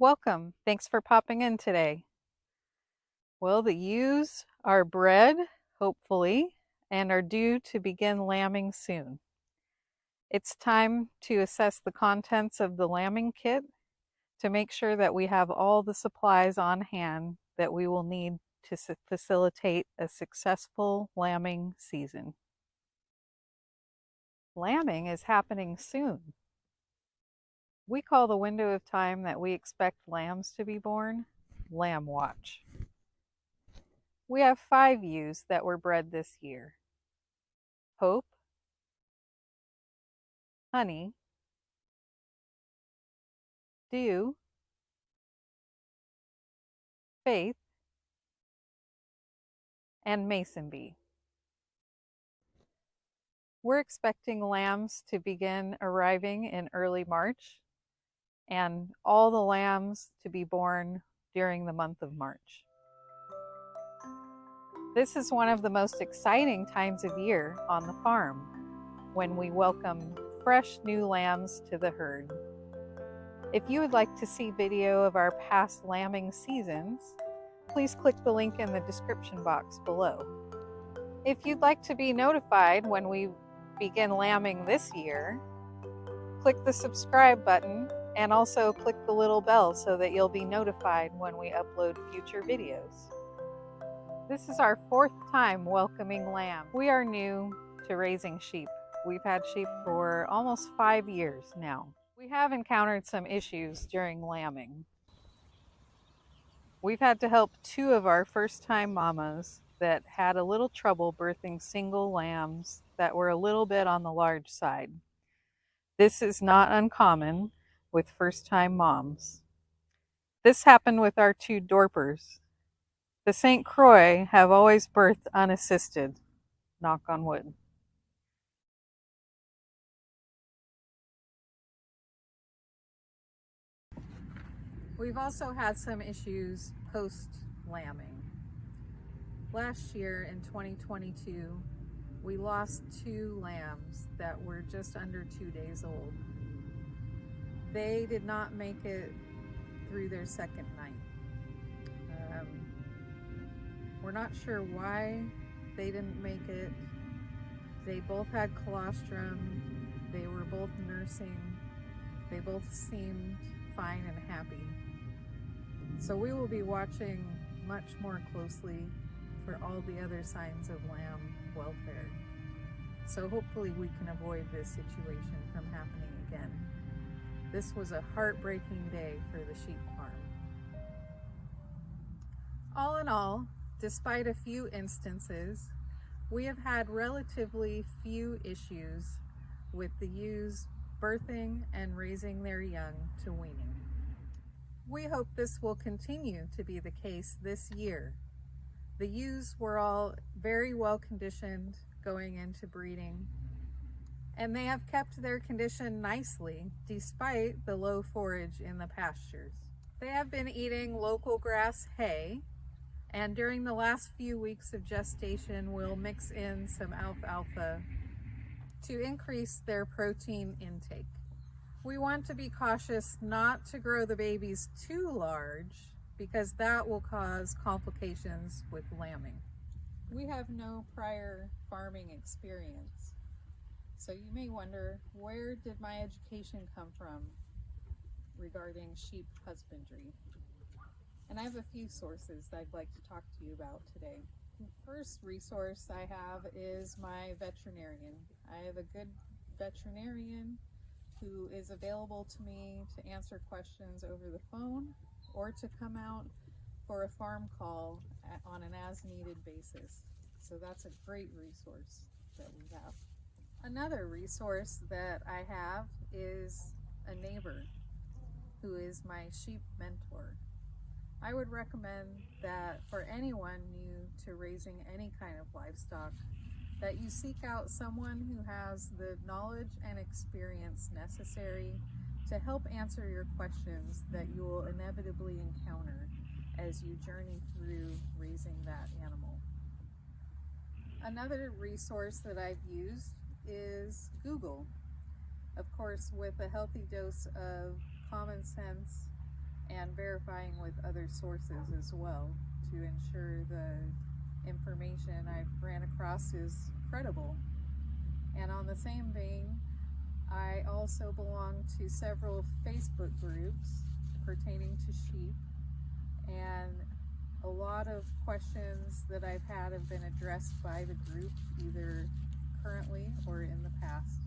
Welcome. Thanks for popping in today. Well, the ewes are bred, hopefully, and are due to begin lambing soon. It's time to assess the contents of the lambing kit to make sure that we have all the supplies on hand that we will need to facilitate a successful lambing season. Lambing is happening soon. We call the window of time that we expect lambs to be born Lamb Watch. We have five ewes that were bred this year. Hope, Honey, Dew, Faith, and Mason Bee. We're expecting lambs to begin arriving in early March and all the lambs to be born during the month of March. This is one of the most exciting times of year on the farm when we welcome fresh new lambs to the herd. If you would like to see video of our past lambing seasons, please click the link in the description box below. If you'd like to be notified when we begin lambing this year, click the subscribe button and also click the little bell so that you'll be notified when we upload future videos. This is our fourth time welcoming lamb. We are new to raising sheep. We've had sheep for almost five years now. We have encountered some issues during lambing. We've had to help two of our first time mamas that had a little trouble birthing single lambs that were a little bit on the large side. This is not uncommon with first time moms. This happened with our two Dorpers. The St. Croix have always birthed unassisted, knock on wood. We've also had some issues post lambing. Last year in 2022, we lost two lambs that were just under two days old. They did not make it through their second night. Um, we're not sure why they didn't make it. They both had colostrum. They were both nursing. They both seemed fine and happy. So we will be watching much more closely for all the other signs of lamb welfare. So hopefully we can avoid this situation from happening again. This was a heartbreaking day for the sheep farm. All in all, despite a few instances, we have had relatively few issues with the ewes birthing and raising their young to weaning. We hope this will continue to be the case this year. The ewes were all very well conditioned going into breeding and they have kept their condition nicely despite the low forage in the pastures. They have been eating local grass hay and during the last few weeks of gestation we'll mix in some alfalfa to increase their protein intake. We want to be cautious not to grow the babies too large because that will cause complications with lambing. We have no prior farming experience so you may wonder, where did my education come from regarding sheep husbandry? And I have a few sources that I'd like to talk to you about today. The first resource I have is my veterinarian. I have a good veterinarian who is available to me to answer questions over the phone or to come out for a farm call on an as needed basis. So that's a great resource that we have. Another resource that I have is a neighbor who is my sheep mentor. I would recommend that for anyone new to raising any kind of livestock, that you seek out someone who has the knowledge and experience necessary to help answer your questions that you will inevitably encounter as you journey through raising that animal. Another resource that I've used is Google. Of course, with a healthy dose of common sense and verifying with other sources as well to ensure the information I've ran across is credible. And on the same vein, I also belong to several Facebook groups pertaining to sheep, and a lot of questions that I've had have been addressed by the group either currently or in the past.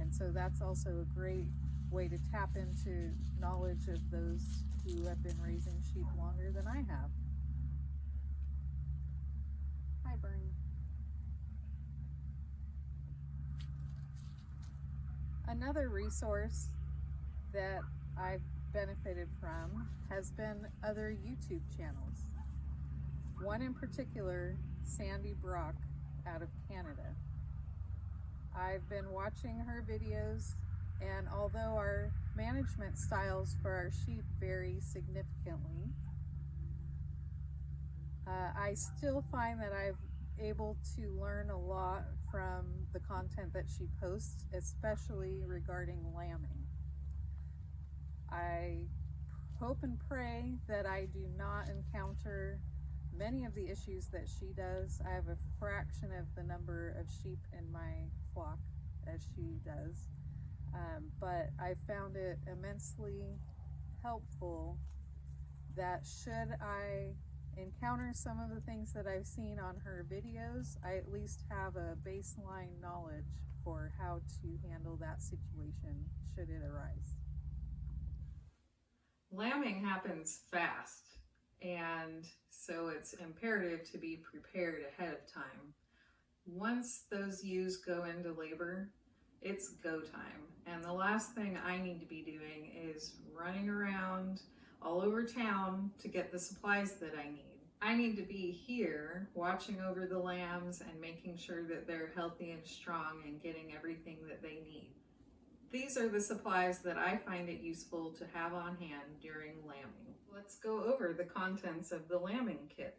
And so that's also a great way to tap into knowledge of those who have been raising sheep longer than I have. Hi, Bernie. Another resource that I've benefited from has been other YouTube channels. One in particular, Sandy Brock out of Canada. I've been watching her videos and although our management styles for our sheep vary significantly, uh, I still find that I've able to learn a lot from the content that she posts, especially regarding lambing. I hope and pray that I do not encounter many of the issues that she does. I have a fraction of the number of sheep in my as she does. Um, but I found it immensely helpful that should I encounter some of the things that I've seen on her videos, I at least have a baseline knowledge for how to handle that situation should it arise. Lambing happens fast, and so it's imperative to be prepared ahead of time. Once those ewes go into labor, it's go time. And the last thing I need to be doing is running around all over town to get the supplies that I need. I need to be here watching over the lambs and making sure that they're healthy and strong and getting everything that they need. These are the supplies that I find it useful to have on hand during lambing. Let's go over the contents of the lambing kit.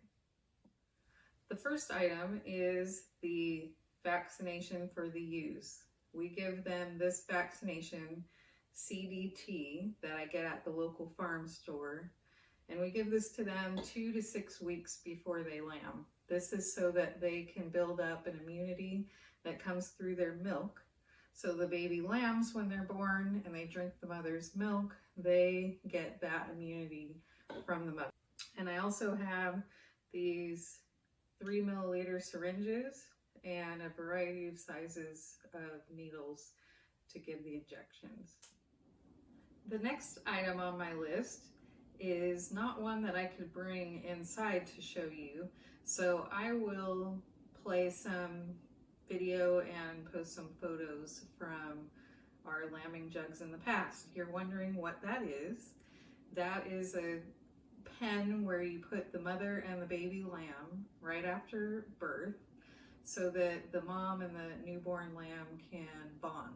The first item is the vaccination for the ewes. We give them this vaccination, CDT, that I get at the local farm store. And we give this to them two to six weeks before they lamb. This is so that they can build up an immunity that comes through their milk. So the baby lambs, when they're born and they drink the mother's milk, they get that immunity from the mother. And I also have these three milliliter syringes and a variety of sizes of needles to give the injections. The next item on my list is not one that I could bring inside to show you, so I will play some video and post some photos from our lambing jugs in the past. You're wondering what that is, that is a pen where you put the mother and the baby lamb right after birth so that the mom and the newborn lamb can bond.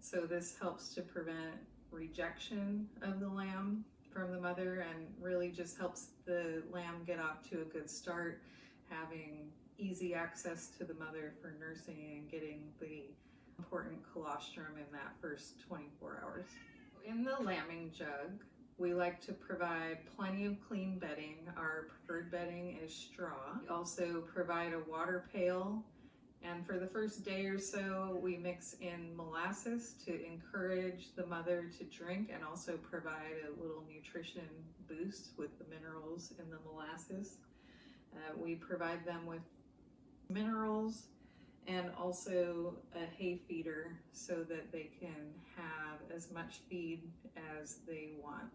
So this helps to prevent rejection of the lamb from the mother and really just helps the lamb get off to a good start, having easy access to the mother for nursing and getting the important colostrum in that first 24 hours. In the lambing jug, we like to provide plenty of clean bedding. Our preferred bedding is straw. We also provide a water pail and for the first day or so, we mix in molasses to encourage the mother to drink and also provide a little nutrition boost with the minerals in the molasses. Uh, we provide them with minerals and also a hay feeder so that they can have as much feed as they want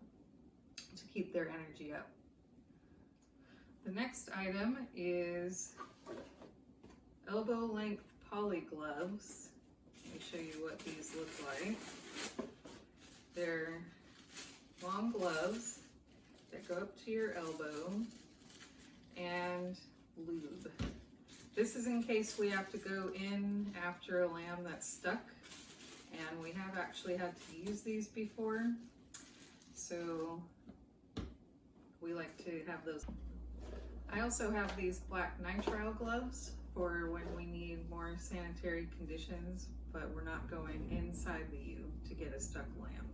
to keep their energy up. The next item is elbow length poly gloves. Let me show you what these look like. They're long gloves that go up to your elbow and lube. This is in case we have to go in after a lamb that's stuck and we have actually had to use these before. So we like to have those. I also have these black nitrile gloves for when we need more sanitary conditions, but we're not going inside the ewe to get a stuck lamb.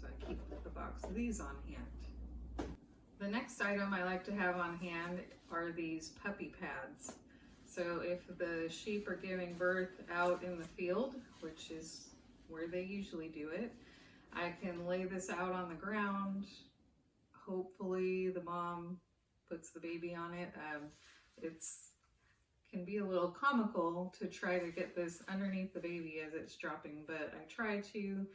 So I keep the box of these on hand. The next item I like to have on hand are these puppy pads. So if the sheep are giving birth out in the field, which is where they usually do it, I can lay this out on the ground. Hopefully the mom puts the baby on it. Um, it's can be a little comical to try to get this underneath the baby as it's dropping, but I try to.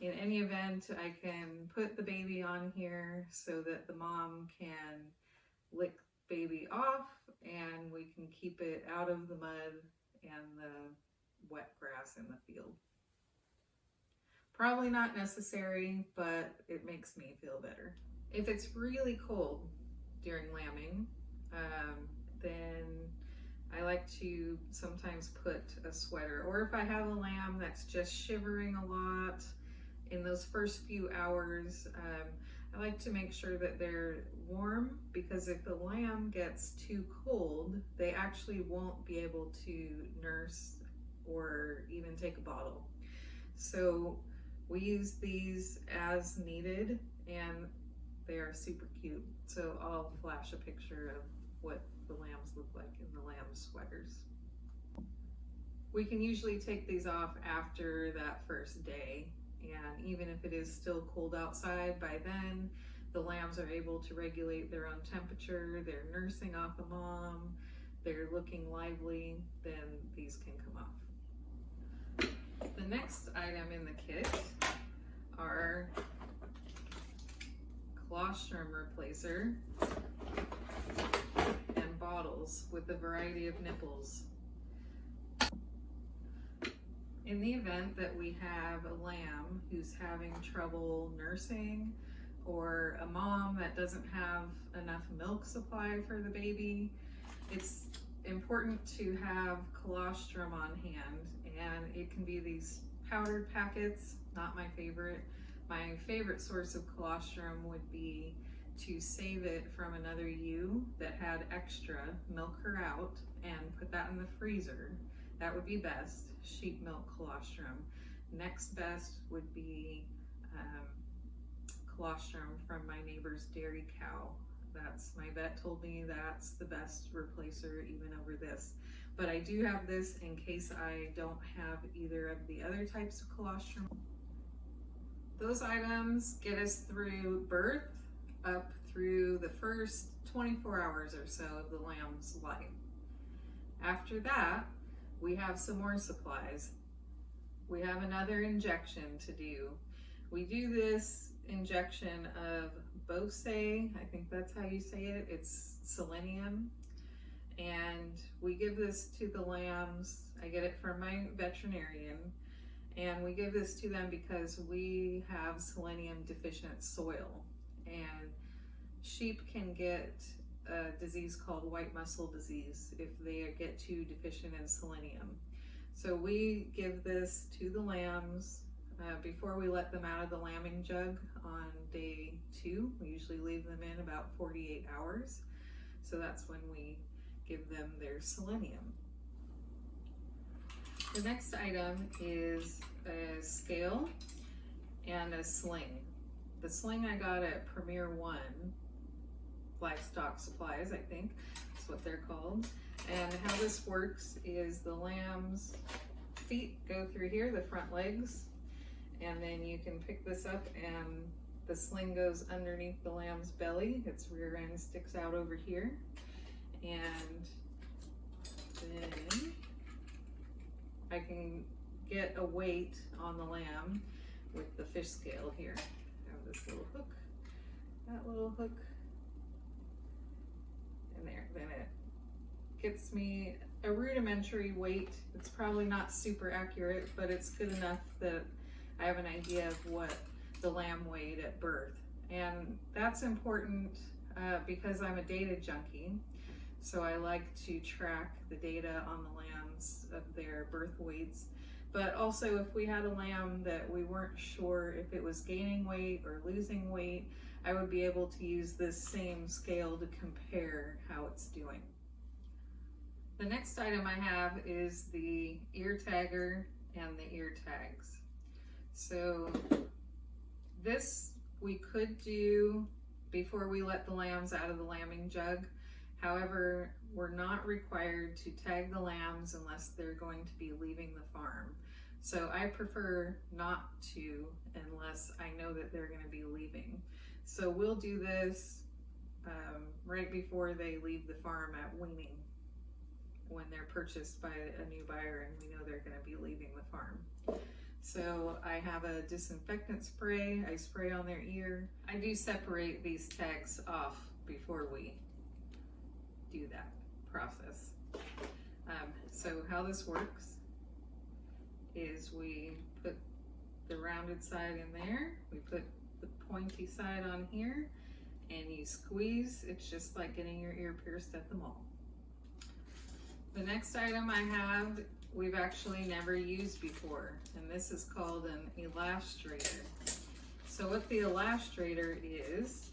In any event, I can put the baby on here so that the mom can lick baby off and we can keep it out of the mud and the wet grass in the field. Probably not necessary, but it makes me feel better. If it's really cold during lambing, um, then I like to sometimes put a sweater, or if I have a lamb that's just shivering a lot in those first few hours, um, I like to make sure that they're warm because if the lamb gets too cold, they actually won't be able to nurse or even take a bottle. So we use these as needed and they are super cute. So I'll flash a picture of what the lambs look like in the lamb sweaters. We can usually take these off after that first day and even if it is still cold outside by then, the lambs are able to regulate their own temperature, they're nursing off a mom, they're looking lively, then these can come off. The next item in the kit are colostrum replacer and bottles with a variety of nipples. In the event that we have a lamb who's having trouble nursing or a mom that doesn't have enough milk supply for the baby, it's important to have colostrum on hand and it can be these powdered packets, not my favorite. My favorite source of colostrum would be to save it from another ewe that had extra, milk her out and put that in the freezer. That would be best, sheep milk colostrum. Next best would be um, colostrum from my neighbor's dairy cow. That's my vet told me that's the best replacer even over this. But I do have this in case I don't have either of the other types of colostrum. Those items get us through birth up through the first 24 hours or so of the lamb's life. After that, we have some more supplies. We have another injection to do. We do this injection of BoSe, I think that's how you say it. It's selenium. And we give this to the lambs. I get it from my veterinarian. And we give this to them because we have selenium deficient soil. And sheep can get a disease called white muscle disease if they get too deficient in selenium. So we give this to the lambs uh, before we let them out of the lambing jug on day two. We usually leave them in about 48 hours. So that's when we give them their selenium. The next item is a scale and a sling. The sling I got at Premier One, Livestock Supplies, I think that's what they're called. And how this works is the lamb's feet go through here, the front legs, and then you can pick this up and the sling goes underneath the lamb's belly. Its rear end sticks out over here. And then I can get a weight on the lamb with the fish scale here. I have this little hook, that little hook, and there. Then it gets me a rudimentary weight. It's probably not super accurate, but it's good enough that I have an idea of what the lamb weighed at birth. And that's important uh, because I'm a data junkie. So I like to track the data on the lambs of their birth weights. But also if we had a lamb that we weren't sure if it was gaining weight or losing weight, I would be able to use this same scale to compare how it's doing. The next item I have is the ear tagger and the ear tags. So This we could do before we let the lambs out of the lambing jug. However, we're not required to tag the lambs unless they're going to be leaving the farm. So I prefer not to unless I know that they're going to be leaving. So we'll do this um, right before they leave the farm at weaning when they're purchased by a new buyer and we know they're going to be leaving the farm. So I have a disinfectant spray. I spray on their ear. I do separate these tags off before we do that process. Um, so how this works is we put the rounded side in there, we put the pointy side on here, and you squeeze. It's just like getting your ear pierced at the mall. The next item I have, we've actually never used before, and this is called an elastrator. So what the elastrator is,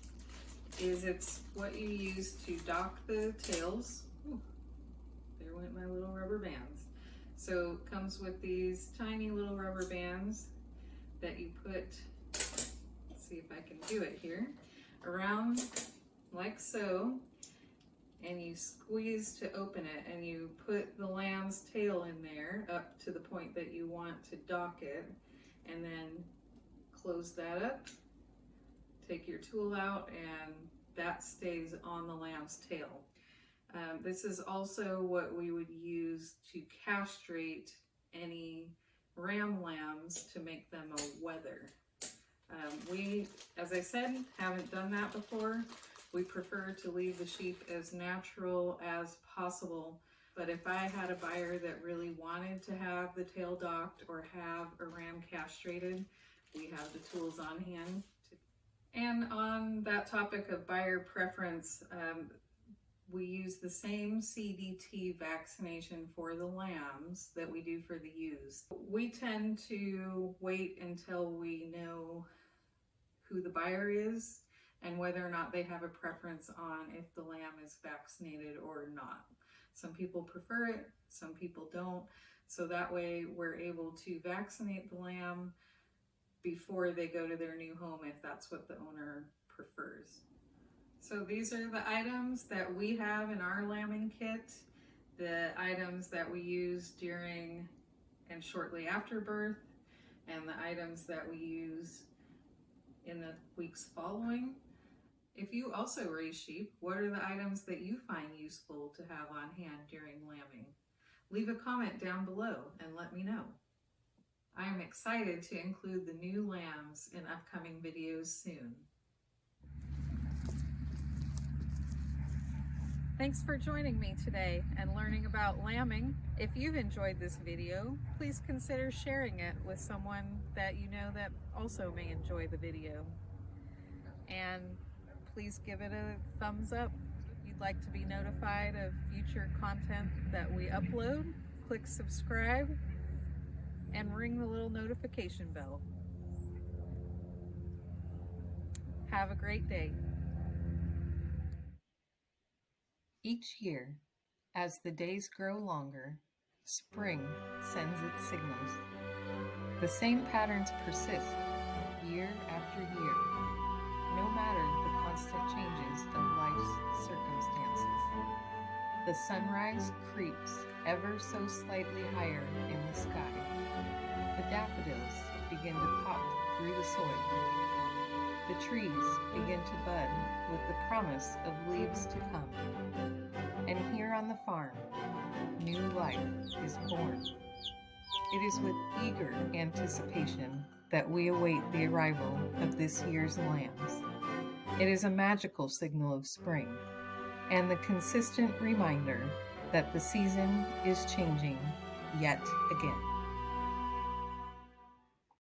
is it's what you use to dock the tails. Ooh, there went my little rubber bands. So it comes with these tiny little rubber bands that you put, let's see if I can do it here, around like so, and you squeeze to open it and you put the lamb's tail in there up to the point that you want to dock it and then close that up, take your tool out and that stays on the lamb's tail. Um, this is also what we would use to castrate any ram lambs to make them a wether. Um, we, as I said, haven't done that before. We prefer to leave the sheep as natural as possible. But if I had a buyer that really wanted to have the tail docked or have a ram castrated, we have the tools on hand. And on that topic of buyer preference, um, we use the same CDT vaccination for the lambs that we do for the ewes. We tend to wait until we know who the buyer is and whether or not they have a preference on if the lamb is vaccinated or not. Some people prefer it, some people don't. So that way we're able to vaccinate the lamb before they go to their new home if that's what the owner prefers. So these are the items that we have in our lambing kit, the items that we use during and shortly after birth, and the items that we use in the weeks following. If you also raise sheep, what are the items that you find useful to have on hand during lambing? Leave a comment down below and let me know. I am excited to include the new lambs in upcoming videos soon. Thanks for joining me today and learning about lambing. If you've enjoyed this video, please consider sharing it with someone that you know that also may enjoy the video. And please give it a thumbs up. If you'd like to be notified of future content that we upload, click subscribe and ring the little notification bell. Have a great day. Each year, as the days grow longer, spring sends its signals. The same patterns persist year after year, no matter the constant changes of life's circumstances. The sunrise creeps ever so slightly higher in the sky. The daffodils begin to pop through the soil. The trees begin to bud with the promise of leaves to come. And here on the farm, new life is born. It is with eager anticipation that we await the arrival of this year's lambs. It is a magical signal of spring and the consistent reminder that the season is changing yet again.